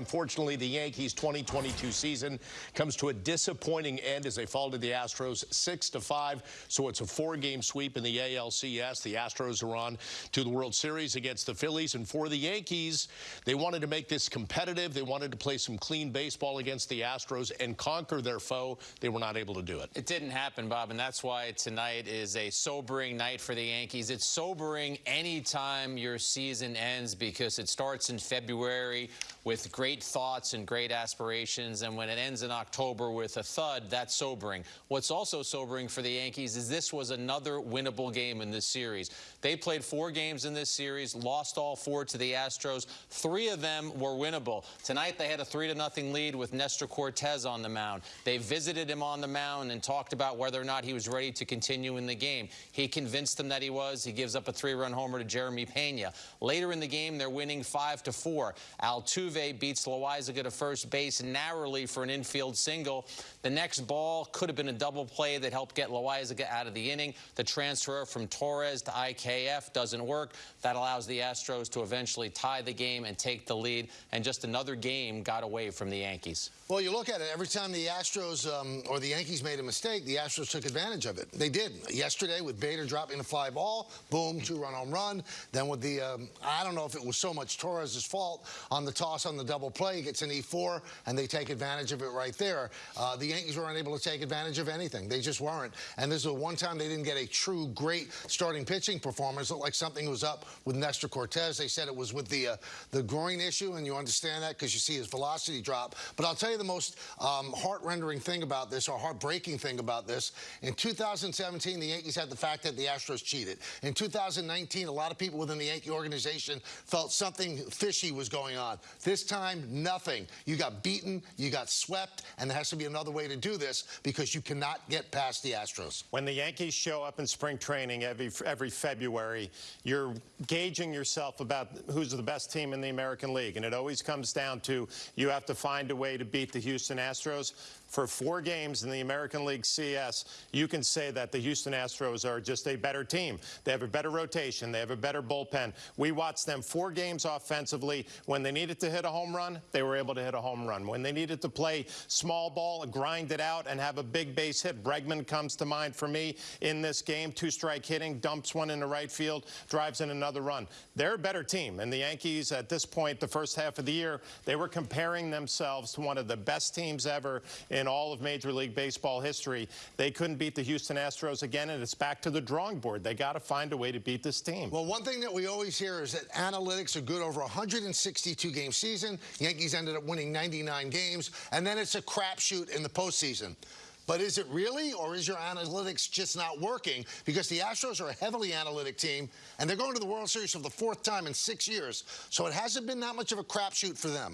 Unfortunately, the Yankees 2022 season comes to a disappointing end as they fall to the Astros 6 to 5. So it's a four-game sweep in the ALCS. The Astros are on to the World Series against the Phillies. And for the Yankees, they wanted to make this competitive. They wanted to play some clean baseball against the Astros and conquer their foe. They were not able to do it. It didn't happen, Bob, and that's why tonight is a sobering night for the Yankees. It's sobering anytime your season ends because it starts in February with great thoughts and great aspirations, and when it ends in October with a thud, that's sobering. What's also sobering for the Yankees is this was another winnable game in this series. They played four games in this series, lost all four to the Astros. Three of them were winnable. Tonight they had a 3 to nothing lead with Nestor Cortes on the mound. They visited him on the mound and talked about whether or not he was ready to continue in the game. He convinced them that he was. He gives up a three-run homer to Jeremy Pena. Later in the game, they're winning 5 to 4. Altuve beats Loaisiga to first base narrowly for an infield single. The next ball could have been a double play that helped get Loaisiga out of the inning. The transfer from Torres to IKF doesn't work. That allows the Astros to eventually tie the game and take the lead. And just another game got away from the Yankees. Well, you look at it, every time the Astros um, or the Yankees made a mistake, the Astros took advantage of it. They did. Yesterday with Bader dropping a fly ball, boom, two-run home run. Then with the, um, I don't know if it was so much Torres' fault on the toss on the double play, he gets an E4, and they take advantage of it right there. Uh, the Yankees weren't able to take advantage of anything. They just weren't. And this is the one time they didn't get a true great starting pitching performance. It looked like something was up with Nestor Cortes. They said it was with the uh, the groin issue, and you understand that because you see his velocity drop. But I'll tell you the most um, heart-rendering thing about this, or heartbreaking thing about this. In 2017, the Yankees had the fact that the Astros cheated. In 2019, a lot of people within the Yankee organization felt something fishy was going on. This time, nothing. You got beaten, you got swept, and there has to be another way to do this because you cannot get past the Astros. When the Yankees show up in spring training every every February, you're gauging yourself about who's the best team in the American League, and it always comes down to you have to find a way to beat the Houston Astros. For four games in the American League CS, you can say that the Houston Astros are just a better team. They have a better rotation. They have a better bullpen. We watched them four games offensively. When they needed to hit a home run, they were able to hit a home run. When they needed to play small ball, grind it out, and have a big base hit, Bregman comes to mind for me in this game. Two-strike hitting, dumps one in the right field, drives in another run. They're a better team. And the Yankees, at this point, the first half of the year, they were comparing themselves to one of the best teams ever in all of Major League Baseball history. They couldn't beat the Houston Astros again, and it's back to the drawing board. They got to find a way to beat this team. Well, one thing that we always hear is that analytics are good over a 162-game season. Yankees ended up winning 99 games, and then it's a crapshoot in the postseason. But is it really, or is your analytics just not working? Because the Astros are a heavily analytic team, and they're going to the World Series for the fourth time in six years. So it hasn't been that much of a crapshoot for them.